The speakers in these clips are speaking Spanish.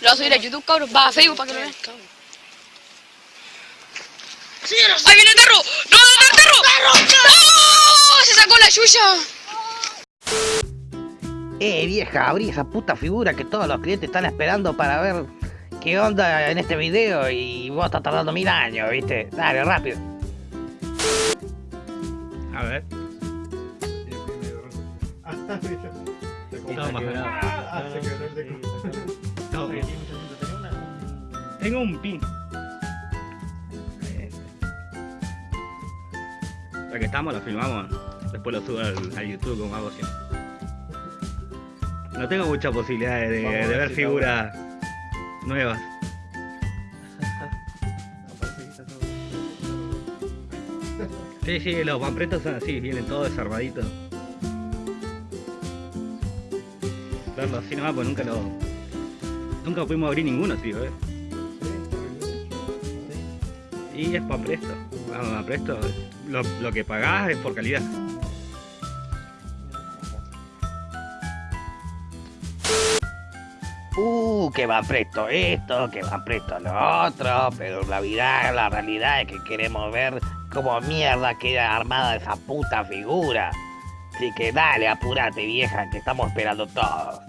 Lo voy a subir a YouTube, cabrón. Va a Facebook para que lo vean. ¡Ahí viene el perro! ¡No, no, el perro! ¡No! ¡Se sacó la yuya! Eh, vieja, abrí esa puta figura que todos los clientes están esperando para ver qué onda en este video y vos estás tardando mil años, ¿viste? Dale, rápido. A ver. No, más Tengo un pin. Ya que estamos, lo filmamos. Después lo subo al, al YouTube como hago siempre. No tengo muchas posibilidades de, ver ver si figuras nuevas. Sí, sí, los pampretos son así, vienen todos desarmaditos. Verlo así nomás, pues nunca lo. Nunca pudimos abrir ninguno, tío, eh. Y es para presto. Presto. Lo, lo que pagás es por calidad. Uh, que va presto esto, que va presto lo otro, pero la vida, la realidad es que queremos ver cómo mierda queda armada esa puta figura. Así que dale, apúrate vieja, que estamos esperando todos.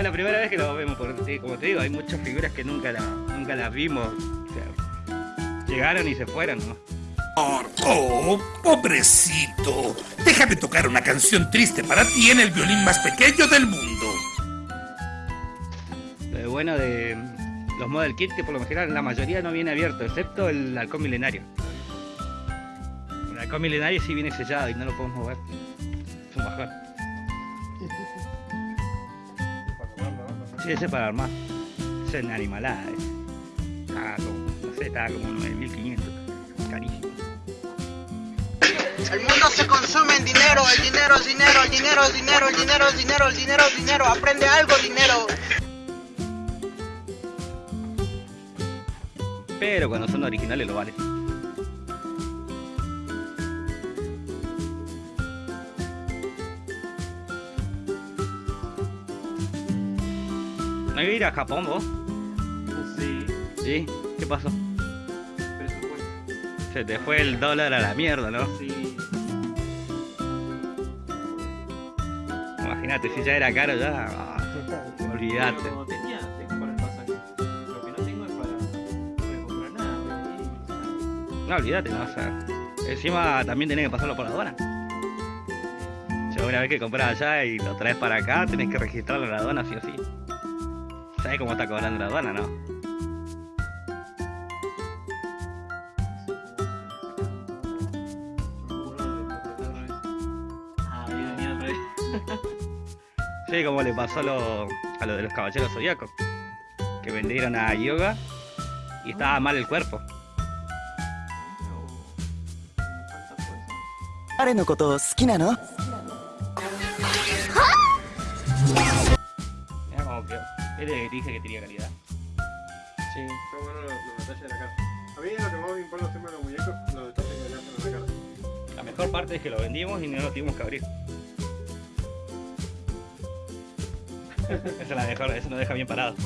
Es la primera vez que lo vemos, porque como te digo, hay muchas figuras que nunca, la, nunca las vimos. O sea, llegaron y se fueron, ¿no? Oh, pobrecito. Déjame tocar una canción triste para ti en el violín más pequeño del mundo. Lo bueno de los Model Kit que por lo general la mayoría no viene abierto, excepto el halcón milenario. El halcón milenario sí viene sellado y no lo podemos mover. Es un bajón. Sí, ese es para armar. Ese es una animalada. ese. Estaba como, no sé, estaba como 9500. Carísimo. El mundo se consume en dinero, el dinero es dinero, el dinero es dinero, el dinero es dinero, el dinero es dinero, aprende algo, dinero. Pero cuando son originales lo vale. ¿No iba a ir a Japón vos? Sí, ¿Sí? ¿Qué pasó? presupuesto. Se te fue el dólar a la mierda, ¿no? Sí. Imagínate, si ya era caro ya. ah, olvídate. Pero tenía, tengo para el pasaje. Lo que no tengo es para. No voy a comprar nada. No, olvídate, no, o sea. Encima también tenés que pasarlo por la aduana. O sea, una vez que compras allá y lo traes para acá, tenés que registrarlo en la aduana sí o sí. ¿Sabes cómo está cobrando la aduana, no? Ah, bien, bien, otra vez. Sí, como le pasó a lo, a lo de los caballeros zodiacos. Que vendieron a yoga y estaba mal el cuerpo. 誰のこと好きなの Es de que te dije que tenía calidad. Sí. Está bueno los, los detalles de la cara. A mí lo que más me importa siempre de los muñecos, los detalles que le hacen a la cara. La mejor parte es que lo vendimos y no lo tuvimos que abrir. Esa es la mejor, eso nos deja bien parados.